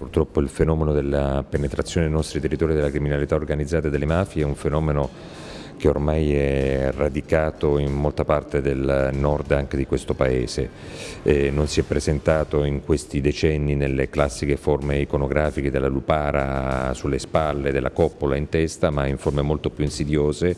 purtroppo il fenomeno della penetrazione nei nostri territori della criminalità organizzata e delle mafie è un fenomeno che ormai è radicato in molta parte del nord anche di questo paese. Eh, non si è presentato in questi decenni nelle classiche forme iconografiche della lupara sulle spalle, della coppola in testa, ma in forme molto più insidiose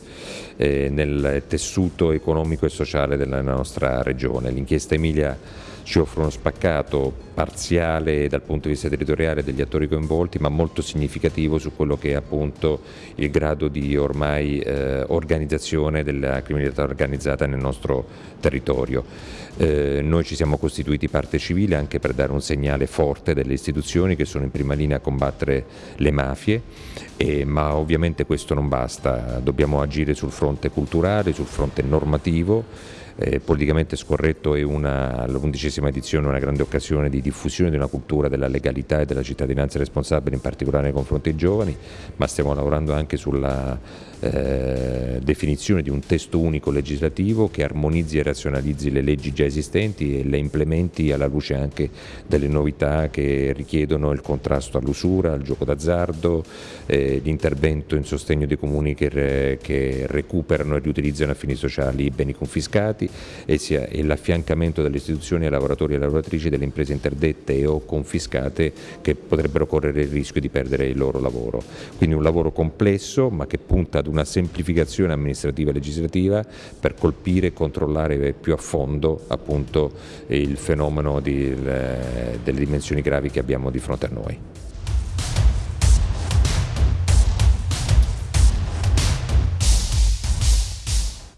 eh, nel tessuto economico e sociale della nostra regione. L'inchiesta Emilia ci offre uno spaccato parziale dal punto di vista territoriale degli attori coinvolti ma molto significativo su quello che è appunto il grado di ormai eh, organizzazione della criminalità organizzata nel nostro territorio. Eh, noi ci siamo costituiti parte civile anche per dare un segnale forte delle istituzioni che sono in prima linea a combattere le mafie, eh, ma ovviamente questo non basta, dobbiamo agire sul fronte culturale, sul fronte normativo, eh, politicamente scorretto è l'undicesima edizione una grande occasione di diffusione di una cultura della legalità e della cittadinanza responsabile, in particolare nei confronti dei giovani, ma stiamo lavorando anche sulla eh, definizione di un testo unico legislativo che armonizzi e razionalizzi le leggi già esistenti e le implementi alla luce anche delle novità che richiedono il contrasto all'usura, al gioco d'azzardo, eh, l'intervento in sostegno dei comuni che, re, che, recuperano e riutilizzano a fini sociali i beni confiscati e, e l'affiancamento delle istituzioni ai lavoratori e lavoratrici delle imprese interdette o confiscate che potrebbero correre il rischio di perdere il loro lavoro. Quindi un lavoro complesso ma che punta ad una semplificazione amministrativa e legislativa per colpire e controllare più a fondo appunto, il fenomeno di, delle dimensioni gravi che abbiamo di fronte a noi.